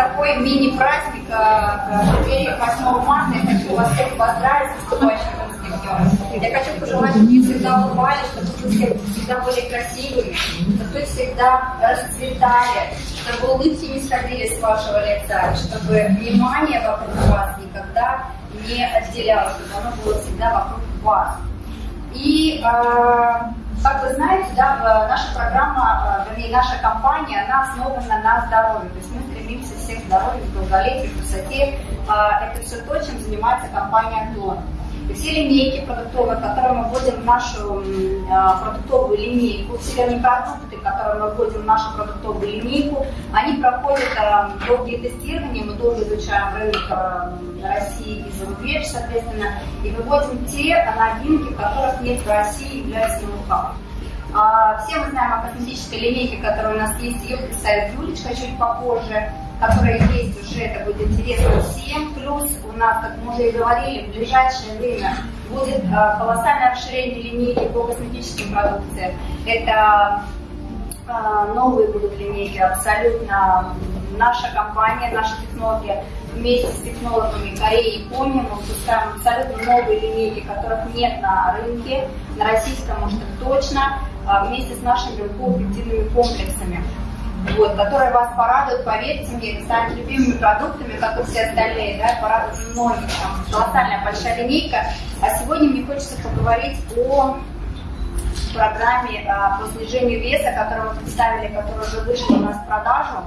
такой мини-праздник в преддверии 8 марта. Я хочу вас всех поздравить с наступающим днем. Я хочу пожелать, чтобы вы всегда улыбались, чтобы вы всегда были красивыми, чтобы вы всегда расцветали, чтобы улыбки не сходили с вашего лица, чтобы внимание вокруг вас никогда не отделялось, чтобы оно было всегда вокруг вас. И э, как вы знаете, да, наша программа, э, вернее, наша компания, она основана на здоровье. То есть мы стремимся всех здоровью, долголетию, красоте. А, это все то, чем занимается компания Клон. Все линейки продуктовые, которые мы вводим в нашу продуктовую линейку, все вернее, продукты, которые мы вводим в нашу продуктовую линейку, они проходят долгие тестирования, мы долго изучаем рынок России и зарубеж, соответственно, и выводим те новинки, которых нет в России, являются ноу Все мы знаем о косметической линейке, которая у нас есть, ее представит Юлечка чуть попозже которая есть уже, это будет интересно всем. Плюс у нас, как мы уже и говорили, в ближайшее время будет э, колоссальное расширение линейки по косметическим продукциям. Это э, новые будут линейки абсолютно. Наша компания, наши технологии вместе с технологами Кореи и Японии мы выпускаем абсолютно новые линейки, которых нет на рынке, на российском, может, точно, э, вместе с нашими белково-пептидными комплексами вот, которые вас порадуют, поверьте мне, это станет любимыми продуктами, как и все остальные, да, порадуют многих, там, колоссальная большая линейка. А сегодня мне хочется поговорить о программе а, по снижению веса, которую мы представили, которая уже вышла у нас в продажу,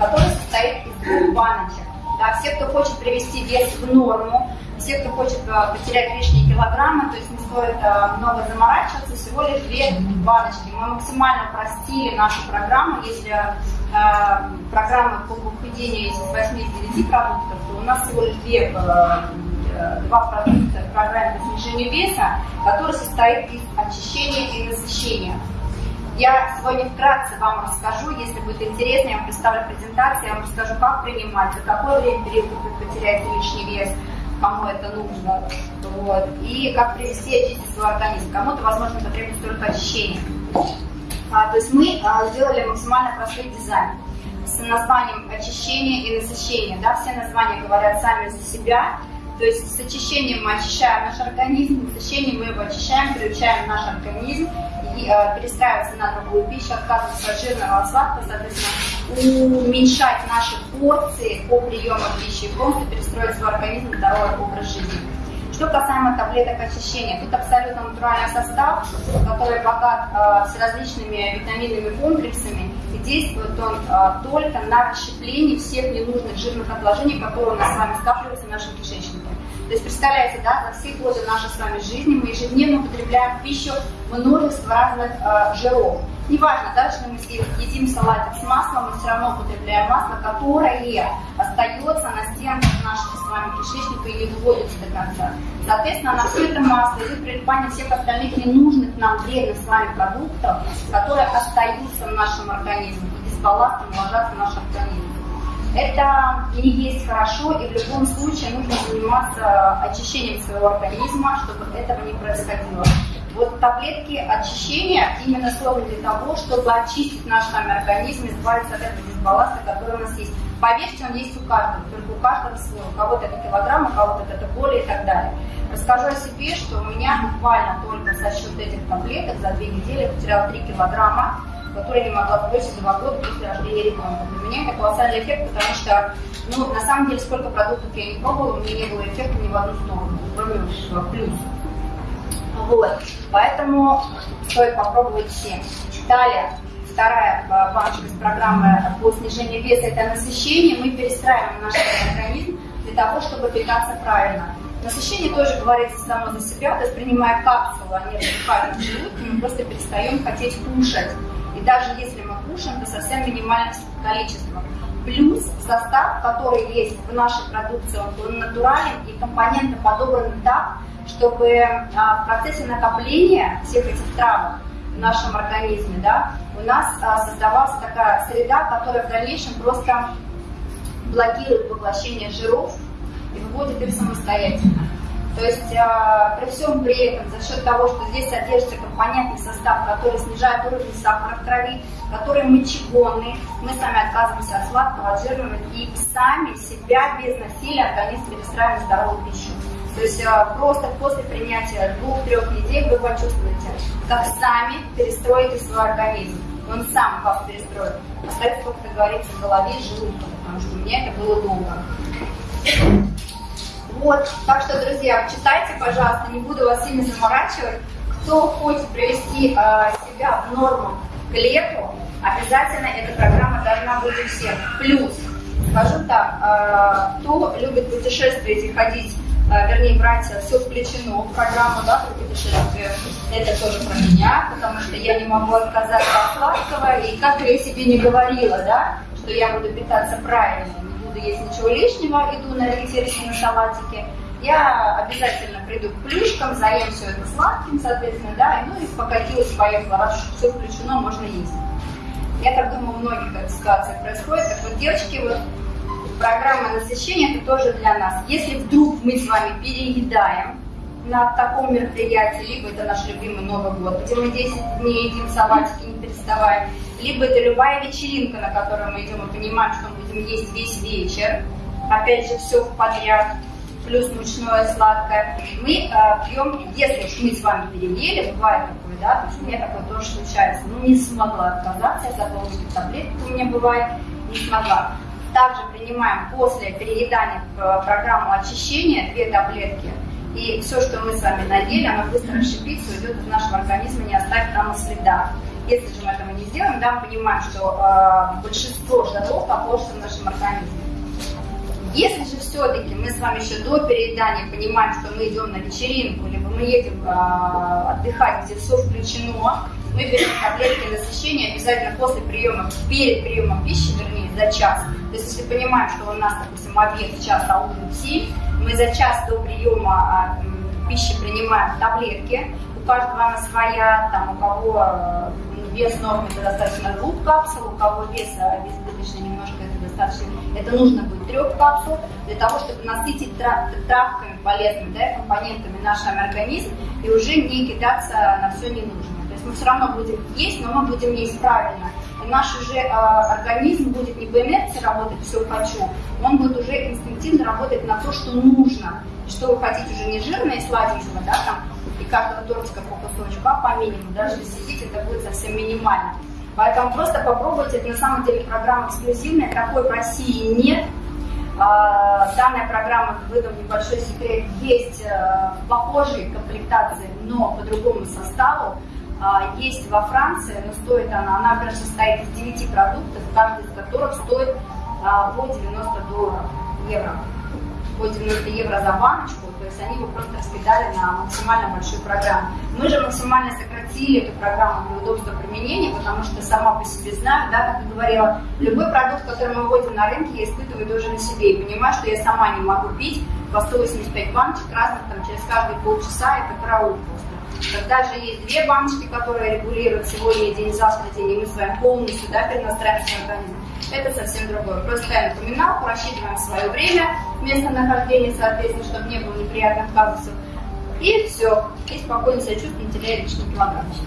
которая состоит из двух баночек. Да, все, кто хочет привести вес в норму, все, кто хочет а, потерять лишние килограммы, то есть не стоит а, много заморачиваться, всего лишь две баночки. Мы максимально простили нашу программу, если а, программа по похудению из 89 продуктов, то у нас всего лишь две два продукта в программе по снижению веса, который состоит из очищения и насыщения. Я сегодня вкратце вам расскажу, если будет интересно, я вам представлю презентацию, я вам расскажу, как принимать, за какое время период вы потеряете лишний вес, кому это нужно, вот, и как привести очистить свой организм. Кому-то, возможно, это требует только очищения. А, то есть мы а, сделали максимально простой дизайн с названием очищение и насыщение. Да? Все названия говорят сами за себя. То есть с очищением мы очищаем наш организм, с насыщением мы его очищаем, приучаем наш организм и, э, перестраиваться на другую пищу, отказываться от жирного, от сладкого, соответственно, уменьшать наши порции по приему пищи и полностью перестроить свой организм в здоровый образ жизни. Что касаемо таблеток очищения, тут абсолютно натуральный состав, который богат э, с различными витаминными комплексами, и действует он э, только на расщепление всех ненужных жирных отложений, которые у нас с вами скапливаются в нашем кишечнике. То есть, представляете, да, за все годы нашей с вами жизни мы ежедневно употребляем пищу множество разных э, жиров. Неважно, да, что мы едим салатик с маслом, мы все равно употребляем масло, которое остается на стенках нашего с вами кишечника и не выводится до конца. Соответственно, на все это масло идет прилипание всех остальных ненужных нам вредных с вами продуктов, которые остаются в нашем организме и дисбалансом ложатся в наш организм. Это не есть хорошо, и в любом случае нужно заниматься очищением своего организма, чтобы этого не происходило. Вот таблетки очищения именно созданы для того, чтобы очистить наш с вами организм, избавиться от этого дисбаланса, который у нас есть. Поверьте, он есть у каждого, только у каждого свой. У кого-то это килограмм, у кого-то это боли и так далее. Расскажу о себе, что у меня буквально только за счет этих таблеток за две недели я потеряла 3 килограмма которую не могла сбросить два года после рождения ребенка. Для меня это колоссальный эффект, потому что, ну, на самом деле, сколько продуктов я не пробовала, у меня не было эффекта ни в одну сторону, кроме плюс. Вот, поэтому стоит попробовать всем. Далее, вторая баночка из программы по снижению веса – это насыщение. Мы перестраиваем наш организм для того, чтобы питаться правильно. Насыщение тоже говорится само за себя, то есть принимая капсулу, они разрывают в желудке, мы просто перестаем хотеть кушать. И даже если мы кушаем, то совсем минимальное количество. Плюс состав, который есть в нашей продукции, он натурален и компоненты подобраны так, чтобы а, в процессе накопления всех этих травок в нашем организме, да, у нас а, создавалась такая среда, которая в дальнейшем просто блокирует поглощение жиров и выводит их самостоятельно. То есть э, при всем при этом, за счет того, что здесь содержится компонентный состав, который снижает уровень сахара в крови, который мочегонный, мы сами отказываемся от сладкого, от жирного и сами себя без насилия организм перестраиваем здоровую пищу. То есть э, просто после принятия двух-трех недель вы почувствуете, как сами перестроите свой организм. Он сам вас перестроит. Остается, как говорится, в голове и желудке, потому что у меня это было долго. Вот, так что, друзья, читайте, пожалуйста, не буду вас сильно заморачивать. Кто хочет привести э, себя в норму к лету, обязательно эта программа должна быть у всех. Плюс, скажу так, э, кто любит путешествовать и ходить, э, вернее, брать все включено в программу, да, про путешествие, это тоже про меня, потому что я не могу отказаться от сладкого, и как я себе не говорила, да, что я буду питаться правильно, буду есть ничего лишнего, иду на ориентируюсь на салатики, я обязательно приду к плюшкам, заем все это сладким, соответственно, да, ну и покатилась, поехала, раз все включено, можно есть. Я так думаю, у многих эта ситуация происходит. Так вот, девочки, вот программа насыщения это тоже для нас. Если вдруг мы с вами переедаем на таком мероприятии, либо это наш любимый Новый год, где мы 10 дней едим салатики, не переставая, либо это любая вечеринка, на которую мы идем и понимаем, что будем есть весь вечер, опять же, все в подряд, плюс мучное сладкое, мы э, пьем, если уж мы с вами переели, бывает такое, да, то есть у меня такое тоже случается, ну не смогла отказаться, я забыла таблетки у меня бывает, не смогла. Также принимаем после переедания э, программу очищения две таблетки, и все, что мы с вами наели, оно быстро расщепится, уйдет из нашего организма, не оставит там следа. Если же мы этого не сделаем, да, мы понимаем, что э, большинство жиров отложится в нашем организме. Если же все-таки мы с вами еще до переедания понимаем, что мы идем на вечеринку, либо мы едем э, отдыхать, где все включено, мы берем таблетки насыщения обязательно после приема, перед приемом пищи, вернее, за час. То есть, если понимаем, что у нас, допустим, обед в час, а ужин в 7, мы за час до приема э, пищи принимаем таблетки, у каждого она своя, там, у кого э, вес нормы это достаточно двух капсул, у кого вес избыточный немножко это достаточно, это нужно будет трех капсул, для того, чтобы насытить трав, травками полезными, да, компонентами наш организм и уже не кидаться на все ненужное. То есть мы все равно будем есть, но мы будем есть правильно. И наш уже э, организм будет не по инерции работать «все хочу», он будет уже инстинктивно работать на то, что нужно. Что вы хотите уже не жирное сладенького, да, там, каждого тортика по кусочку, а по минимуму. Даже если сидите, это будет совсем минимально. Поэтому просто попробуйте, это на самом деле программа эксклюзивная, такой в России нет. А, данная программа, выдам небольшой секрет, есть э, в похожей комплектации, но по другому составу. А, есть во Франции, но стоит она, она, например, состоит из 9 продуктов, каждый из которых стоит а, по 90 долларов, евро. По 90 евро за баночку, то есть они его просто раскидали на максимально большую программу. Мы же максимально сократили эту программу для удобства применения, потому что сама по себе знаю, да, как я говорила, любой продукт, который мы вводим на рынке, я испытываю тоже на себе и понимаю, что я сама не могу пить по 185 баночек разных там, через каждые полчаса, это караул просто. Когда же есть две баночки, которые регулируют сегодня день, завтра день, и мы с вами полностью да, перенастраиваем свой организм, это совсем другое. Просто ставим напоминалку, рассчитываем свое время, место нахождения, соответственно, чтобы не было неприятных казусов. И все. И спокойно себя чувствуем, теряя лишний килограммчик.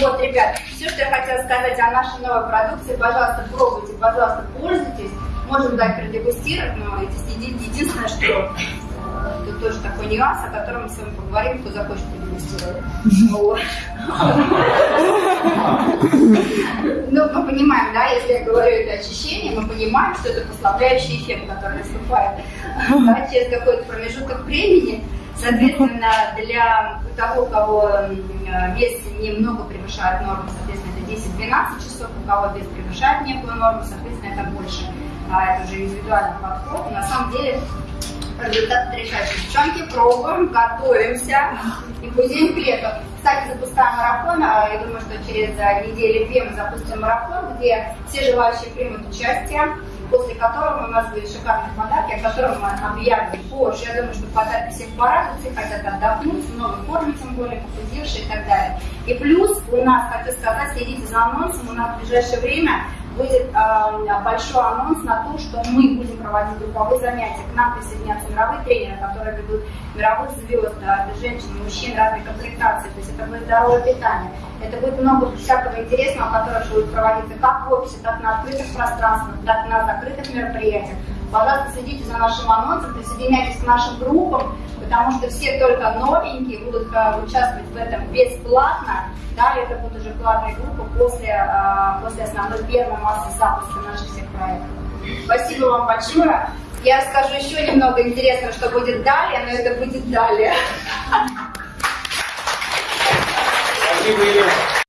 Вот, ребят, все, что я хотела сказать о нашей новой продукции, пожалуйста, пробуйте, пожалуйста, пользуйтесь. Можем дать продегустировать, но единственное, что тоже такой нюанс, о котором мы с вами поговорим, кто захочет продегустировать. Ну, мы понимаем, да, если я говорю это очищение, мы понимаем, что это послабляющий эффект, который наступает через какой-то промежуток времени. Соответственно, для того, у кого вес немного превышает норму, соответственно, это 10-12 часов, у кого вес превышает некую норму, соответственно, это больше. А это уже индивидуальный подход. на самом деле результат потрясающий. Девчонки, пробуем, готовимся и будем к лету. Кстати, запускаем марафон, а, я думаю, что через а, неделю-две мы запустим марафон, где все желающие примут участие, после которого у нас будет шикарный подарки, о котором мы объявим позже. Я думаю, что подарки всех порадуют, все хотят отдохнуть, в новой форме, тем более похудевшие и так далее. И плюс у нас, хочу сказать, следите за анонсом, у нас в ближайшее время будет э, большой анонс на то, что мы будем проводить групповые занятия. К нам присоединятся мировые тренеры, которые ведут мировых звезд, да, женщин, мужчин разной комплектации. То есть это будет здоровое питание. Это будет много всякого интересного, которое будет проводиться как в офисе, так на открытых пространствах, так на закрытых мероприятиях. Пожалуйста, следите за нашим анонсом, присоединяйтесь к нашим группам, потому что все только новенькие будут uh, участвовать в этом бесплатно. Далее это будет уже платная группа после, uh, после основной первой массы запуска наших всех проектов. Спасибо вам большое. Я расскажу еще немного интересного, что будет далее, но это будет далее. Спасибо, Елена.